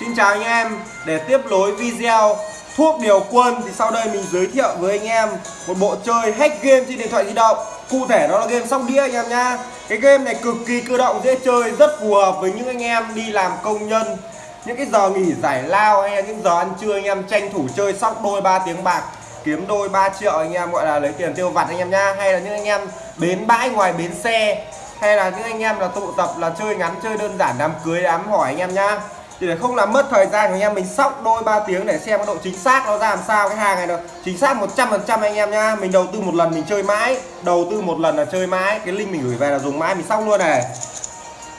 Xin chào anh em, Để tiếp nối video thuốc điều quân Thì sau đây mình giới thiệu với anh em Một bộ chơi hack game trên điện thoại di động. Cụ thể đó là game sóc đĩa anh em nha Cái game này cực kỳ cơ động, dễ chơi, Rất phù hợp với những anh em đi làm công nhân. Những cái giờ nghỉ giải lao Hay là những giờ ăn trưa anh em tranh thủ chơi sóc đôi 3 tiếng bạc, Kiếm đôi 3 triệu anh em gọi là lấy tiền tiêu vặt anh em nha Hay là những anh em bến bãi ngoài bến xe, hay là những anh em là tụ tập là chơi ngắn, chơi đơn giản, đám cưới, đám hỏi anh em nhá thì để không làm mất thời gian của anh em, mình sóc đôi 3 tiếng để xem cái độ chính xác nó ra làm sao cái hàng này được. Chính xác 100% anh em nhá, mình đầu tư một lần mình chơi mãi, đầu tư một lần là chơi mãi, cái link mình gửi về là dùng mãi, mình sóc luôn này.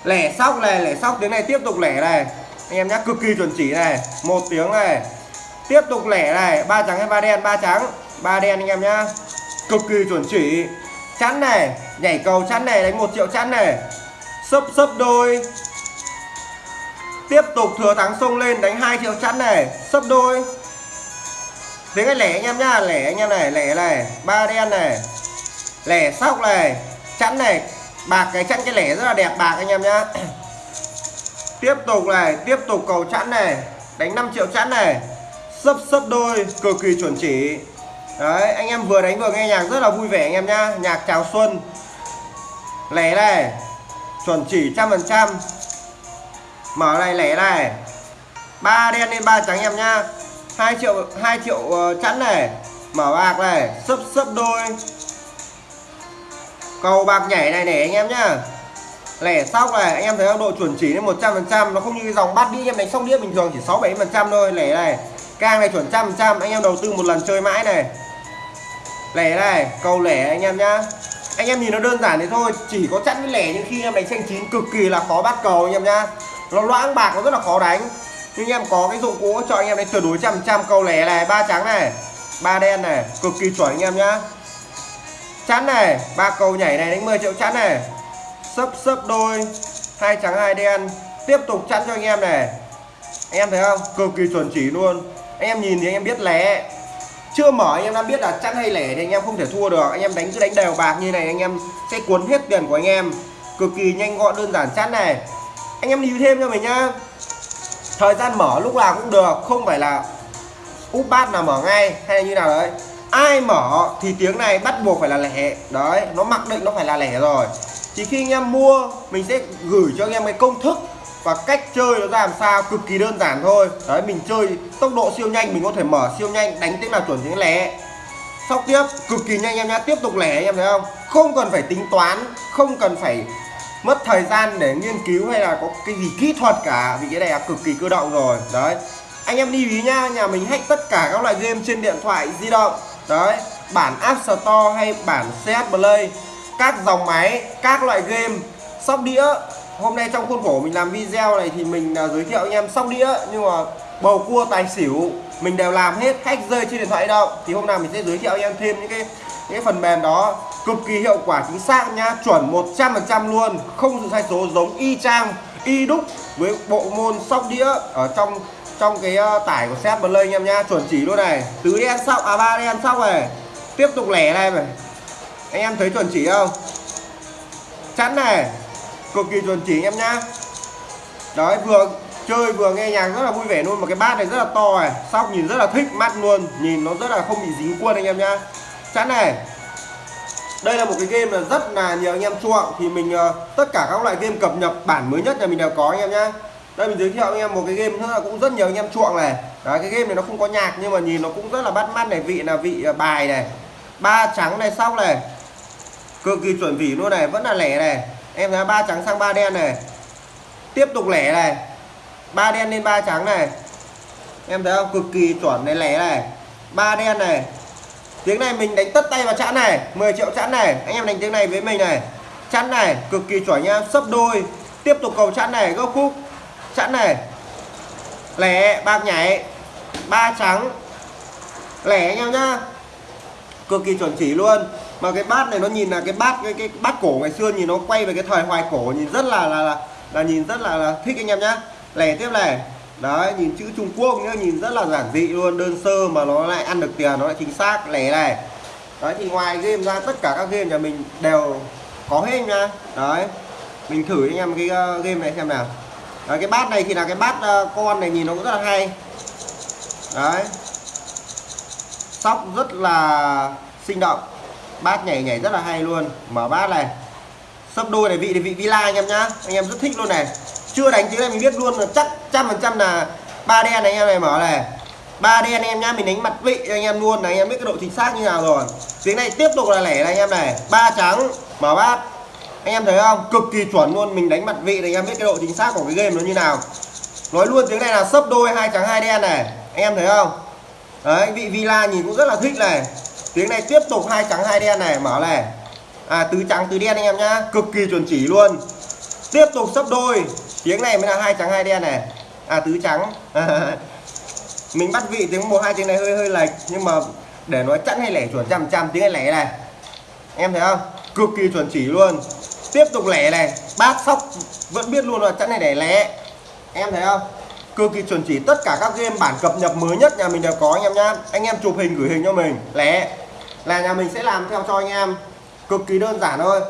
Lẻ sóc này, lẻ sóc tiếng này, tiếp tục lẻ này. Anh em nhá, cực kỳ chuẩn chỉ này, một tiếng này. Tiếp tục lẻ này, ba trắng hay ba đen? Ba trắng, ba đen anh em nhá. Cực kỳ chuẩn chỉ. Chắn này, nhảy cầu chắn này, đánh một triệu chắn này. Sấp sấp đôi tiếp tục thừa thắng sông lên, đánh 2 triệu chắn này. Sấp đôi. Với cái lẻ anh em nhá, lẻ anh em này, lẻ này, ba đen này, lẻ sóc này chắn này. Bạc cái chắn cái lẻ rất là đẹp bạc anh em nhá. Tiếp tục này, tiếp tục cầu chắn này, đánh 5 triệu chắn này. Sấp sấp đôi, cực kỳ chuẩn chỉ. Đấy, anh em vừa đánh vừa nghe nhạc rất là vui vẻ anh em nhá. Nhạc chào xuân. Lẻ này, chuẩn chỉ trăm phần trăm mở này lẻ này. Ba đen lên ba trắng em nhá. Hai triệu hai triệu uh, chẵn này. Mở bạc này sấp sấp đôi. Cầu bạc nhảy này nè anh em nhá. Lẻ sóc này anh em thấy độ chuẩn chỉ lên 100 phần trăm nó không như cái dòng bát đĩa em đánh sóc đĩa bình thường chỉ 6 7 phần trăm thôi. Lẻ này càng này chuẩn trăm phần trăm anh em đầu tư một lần chơi mãi này. Lẻ này cầu lẻ anh em nhá. Anh em nhìn nó đơn giản thế thôi chỉ có chẵn với lẻ nhưng khi em đánh xanh chín cực kỳ là khó bắt cầu anh em nhá nó loãng bạc, nó rất là khó đánh. Nhưng anh em có cái dụng cụ cho anh em đánh tuyệt đối trăm trăm câu lẻ này, ba trắng này, ba đen này, cực kỳ chuẩn anh em nhá. Chắn này, ba cầu nhảy này đánh 10 triệu chắn này. Sấp sấp đôi, hai trắng, hai đen. Tiếp tục chắn cho anh em này. Anh em thấy không? Cực kỳ chuẩn chỉ luôn. Anh em nhìn thì anh em biết lẻ. Chưa mở, anh em đã biết là chắn hay lẻ thì anh em không thể thua được. Anh em đánh, cứ đánh đều bạc như này, anh em sẽ cuốn hết tiền của anh em. Cực kỳ nhanh gọn, đơn giản chắn này anh em lưu thêm cho mình nhá. Thời gian mở lúc nào cũng được, không phải là úp bát là mở ngay hay như nào đấy. Ai mở thì tiếng này bắt buộc phải là lẻ. Đấy, nó mặc định nó phải là lẻ rồi. Chỉ khi anh em mua, mình sẽ gửi cho anh em cái công thức và cách chơi nó ra làm sao, cực kỳ đơn giản thôi. Đấy, mình chơi tốc độ siêu nhanh, mình có thể mở siêu nhanh, đánh tiếng nào chuẩn tiếng lẻ. Sóc tiếp, cực kỳ nhanh em nhá. Tiếp tục lẻ anh em thấy không? Không cần phải tính toán, không cần phải mất thời gian để nghiên cứu hay là có cái gì kỹ thuật cả, vì cái này là cực kỳ cơ động rồi. Đấy. Anh em đi ý nhá, nhà mình hack tất cả các loại game trên điện thoại di động. Đấy. Bản App Store hay bản CS Play, các dòng máy, các loại game, sóc đĩa. Hôm nay trong khuôn khổ mình làm video này thì mình à, giới thiệu anh em sóc đĩa, nhưng mà bầu cua tài xỉu, mình đều làm hết, hack rơi trên điện thoại di động. Thì hôm nào mình sẽ giới thiệu anh em thêm những cái những cái phần mềm đó cực kỳ hiệu quả chính xác nhá. Chuẩn 100% luôn không sự sai số giống y chang y đúc với bộ môn sóc đĩa ở trong trong cái uh, tải của set play anh em nhá. Chuẩn chỉ luôn này. Tứ đen sóc à ba đen sóc này. Tiếp tục lẻ này này. Anh em thấy chuẩn chỉ không? Chắn này. Cực kỳ chuẩn chỉ anh em nhá. Đấy vừa chơi vừa nghe nhạc rất là vui vẻ luôn. Mà cái bát này rất là to này. Sóc nhìn rất là thích mắt luôn. Nhìn nó rất là không bị dính quân anh em nhá. Chắn này đây là một cái game là rất là nhiều anh em chuộng thì mình uh, tất cả các loại game cập nhật bản mới nhất nhà mình đều có anh em nhá. Đây mình giới thiệu anh em một cái game nữa là cũng rất nhiều anh em chuộng này. Đấy cái game này nó không có nhạc nhưng mà nhìn nó cũng rất là bắt mắt này. Vị là vị ờ, bài này. Ba trắng này sóc này. Cực kỳ chuẩn vị luôn này vẫn là lẻ này. Em thấy ba trắng sang ba đen này. Tiếp tục lẻ này. Ba đen lên ba trắng này. Em thấy không? Cực kỳ chuẩn này lẻ này. Ba đen này tiếng này mình đánh tất tay vào chẵn này 10 triệu chẵn này. Anh em đánh tiếng này với mình này. Chẵn này cực kỳ chuẩn nha. Sấp đôi. Tiếp tục cầu chẵn này gốc khúc. Chẵn này. Lẻ bạc nhảy. Ba trắng. Lẻ anh em nhá. Cực kỳ chuẩn chỉ luôn. Mà cái bát này nó nhìn là cái bát cái cái bát cổ ngày xưa nhìn nó quay về cái thời hoài cổ nhìn rất là là là, là nhìn rất là, là thích anh em nhá. Lẻ tiếp này đấy nhìn chữ Trung Quốc nhá nhìn rất là giản dị luôn đơn sơ mà nó lại ăn được tiền nó lại chính xác lẻ này đấy thì ngoài game ra tất cả các game nhà mình đều có hết nha đấy mình thử anh em cái uh, game này xem nào. Đấy, cái bát này thì là cái bát uh, con này nhìn nó cũng rất là hay. Đấy. Sóc rất là sinh động bát nhảy nhảy rất là hay luôn. Mở bát này. Sấp đôi này vị thì vị villa anh em nhá anh em rất thích luôn này chưa đánh tiếng này mình biết luôn là chắc trăm phần trăm là ba đen này anh em này mở này. Ba đen anh em nhá, mình đánh mặt vị cho anh em luôn này, anh em biết cái độ chính xác như nào rồi. Tiếng này tiếp tục là lẻ này anh em này. Ba trắng mở bát anh em thấy không? Cực kỳ chuẩn luôn, mình đánh mặt vị này, anh em biết cái độ chính xác của cái game nó như nào. Nói luôn, tiếng này là sấp đôi, hai trắng, hai đen này. Anh em thấy không? Đấy, vị villa nhìn cũng rất là thích này. Tiếng này tiếp tục, hai trắng, hai đen này mở này. À tứ trắng, tứ đen anh em nhá. Cực kỳ chuẩn chỉ luôn. Tiếp tục sấp đôi tiếng này mới là hai trắng, hai đen này. À tứ trắng. Mình bắt vị tiếng một hai tiếng này hơi hơi lệch, nhưng mà để nói chẵn hay lẻ chuẩn trăm trăm tiếng này lẻ này. Em thấy không? Cực kỳ chuẩn chỉ luôn. Tiếp tục lẻ này. Bát sóc vẫn biết luôn là chẵn này để lẻ. Em thấy không? Cực kỳ chuẩn chỉ tất cả các game bản cập nhật mới nhất nhà mình đều có, anh em nhá. Anh em chụp hình gửi hình cho mình. Lẻ. Là nhà mình sẽ làm theo cho anh em. Cực kỳ đơn giản thôi.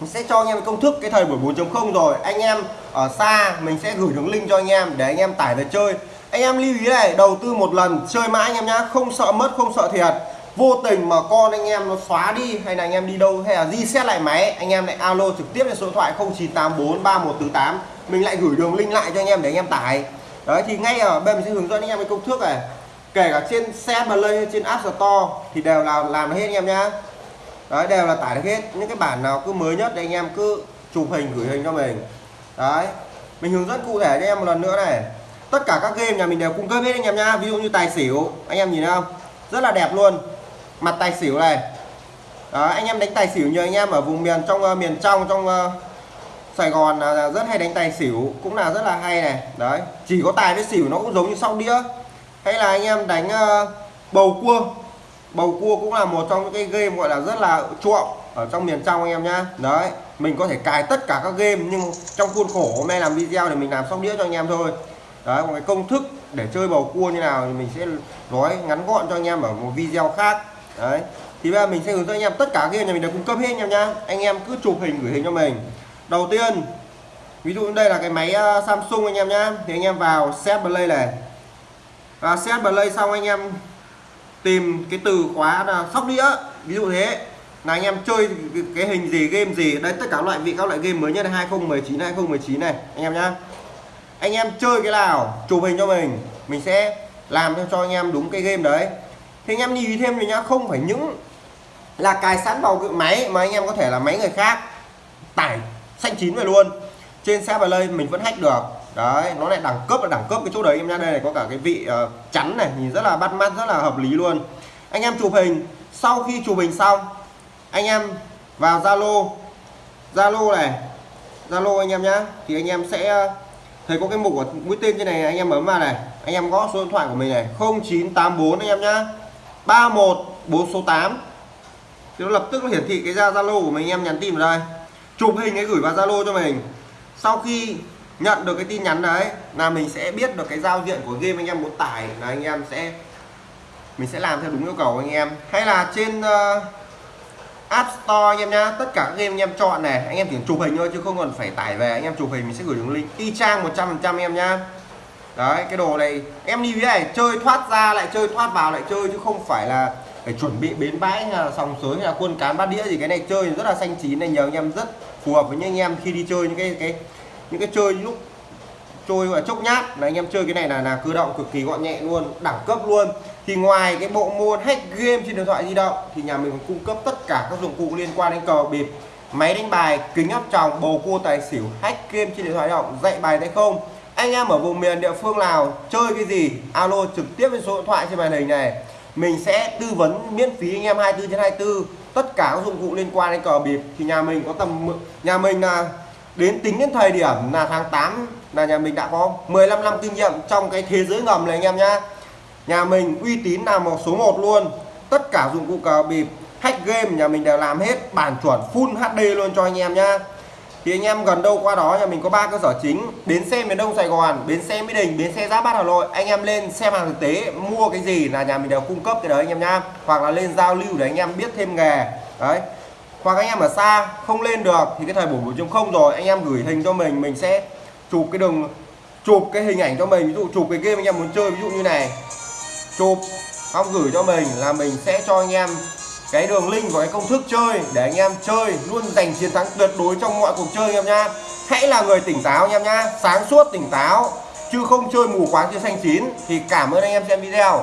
Mình sẽ cho anh em công thức cái thời buổi 4.0 rồi. Anh em ở xa mình sẽ gửi đường link cho anh em để anh em tải về chơi anh em lưu ý này đầu tư một lần chơi mãi anh em nhá không sợ mất không sợ thiệt vô tình mà con anh em nó xóa đi hay là anh em đi đâu hay là di lại máy anh em lại alo trực tiếp lên số điện thoại 0984 3148 mình lại gửi đường link lại cho anh em để anh em tải đấy thì ngay ở bên mình sẽ hướng dẫn anh em cái công thức này kể cả trên xe mà lên trên app store thì đều là làm hết anh em nhá đấy đều là tải được hết những cái bản nào cứ mới nhất thì anh em cứ chụp hình gửi hình cho mình đấy. Mình hướng dẫn cụ thể cho em một lần nữa này. Tất cả các game nhà mình đều cung cấp hết anh em nhá. Ví dụ như tài xỉu anh em nhìn thấy không? Rất là đẹp luôn. Mặt tài xỉu này. Đó, anh em đánh tài xỉu như anh em ở vùng miền trong uh, miền trong trong uh, Sài Gòn là rất hay đánh tài xỉu cũng là rất là hay này. Đấy chỉ có tài với xỉu nó cũng giống như sóc đĩa. Hay là anh em đánh uh, bầu cua. Bầu cua cũng là một trong những cái game gọi là rất là chuộng ở trong miền trong anh em nhá. Đấy, mình có thể cài tất cả các game, nhưng trong khuôn khổ hôm nay làm video để mình làm sóc đĩa cho anh em thôi. Đấy, một cái công thức để chơi bầu cua như nào thì mình sẽ nói ngắn gọn cho anh em ở một video khác. Đấy, thì bây giờ mình sẽ hướng dẫn anh em tất cả game nhà mình đều cung cấp hết anh em nhá. Anh em cứ chụp hình, gửi hình cho mình. Đầu tiên, ví dụ đây là cái máy à, Samsung anh em nhá. Thì anh em vào set play này. Và set play xong anh em tìm cái từ khóa là sóc đĩa. Ví dụ thế là anh em chơi cái hình gì game gì đấy tất cả loại vị các loại game mới nhất 2019 2019 này anh em nhá. Anh em chơi cái nào chụp hình cho mình mình sẽ làm cho anh em đúng cái game đấy. Thì anh em lưu ý thêm rồi nhá không phải những là cài sẵn vào cái máy mà anh em có thể là máy người khác tải xanh chín về luôn. Trên xe lên mình vẫn hack được. Đấy nó lại đẳng cấp là đẳng cấp cái chỗ đấy em nhá. Đây này có cả cái vị uh, chắn này nhìn rất là bắt mắt rất là hợp lý luôn. Anh em chụp hình sau khi chụp hình xong anh em vào Zalo. Zalo này. Zalo anh em nhá. Thì anh em sẽ ờ, thấy có cái mục của mũi tên trên này anh em bấm vào này. Anh em gõ số điện thoại của mình này. 0984 anh em nhá. 31 4 số 8 thì nó lập tức nó hiển thị cái ra Zalo của mình anh em nhắn tin vào đây. Chụp hình ấy gửi vào Zalo cho mình. Sau khi nhận được cái tin nhắn đấy là mình sẽ biết được cái giao diện của game anh em muốn tải là anh em sẽ mình sẽ làm theo đúng yêu cầu anh em. Hay là trên uh, App Store anh em nhá. Tất cả các game anh em chọn này, anh em chỉ chụp hình thôi chứ không cần phải tải về. Anh em chụp hình mình sẽ gửi đường link. Y chang 100% em nhá. Đấy, cái đồ này. Em đi với này, chơi thoát ra lại chơi, thoát vào lại chơi chứ không phải là phải chuẩn bị bến bãi hay là sòng sới hay là quân cán bát đĩa gì. Cái này chơi rất là xanh chín này, nhờ anh em rất phù hợp với những anh em khi đi chơi những cái cái, những cái chơi lúc trôi gọi chốc nhát. Là anh em chơi cái này là là cơ động cực kỳ gọn nhẹ luôn, đẳng cấp luôn. Thì ngoài cái bộ môn hack game trên điện thoại di động, thì nhà mình còn cung cấp tất cả các dụng cụ liên quan đến cờ bịp, máy đánh bài, kính áp tròng, bầu cua tài xỉu, hack game trên điện thoại di động, dạy bài tay không. Anh em ở vùng miền địa phương nào chơi cái gì, alo trực tiếp với số điện thoại trên màn hình này. Mình sẽ tư vấn miễn phí anh em 24 trên 24 tất cả các dụng cụ liên quan đến cờ bịp. Thì nhà mình có tầm nhà mình là đến tính đến thời điểm là tháng 8 là nhà mình đã có 15 năm kinh nghiệm trong cái thế giới ngầm này anh em nhá. Nhà mình uy tín là một số 1 luôn. Tất cả dụng cụ cờ bịp, hack game nhà mình đều làm hết, bản chuẩn full HD luôn cho anh em nhá. Thì anh em gần đâu qua đó nhà mình có ba cơ sở chính. Bến xe miền đông sài gòn, bến xe mỹ đình, bến xe giáp bát hà nội. Anh em lên xem hàng thực tế, mua cái gì là nhà mình đều cung cấp cái đấy anh em nhá. Hoặc là lên giao lưu để anh em biết thêm nghề. Đấy hoặc anh em ở xa, không lên được thì cái thời buổi 4.0 rồi, anh em gửi hình cho mình mình sẽ chụp cái đường, chụp cái hình ảnh cho mình. Ví dụ chụp cái game anh em muốn chơi, ví dụ như này. Chụp, xong gửi cho mình là mình sẽ cho anh em cái đường link và cái công thức chơi để anh em chơi, luôn giành chiến thắng tuyệt đối trong mọi cuộc chơi anh em nhá. Hãy là người tỉnh táo anh em nhá, sáng suốt tỉnh táo, chứ không chơi mù quáng, chơi xanh chín thì cảm ơn anh em xem video.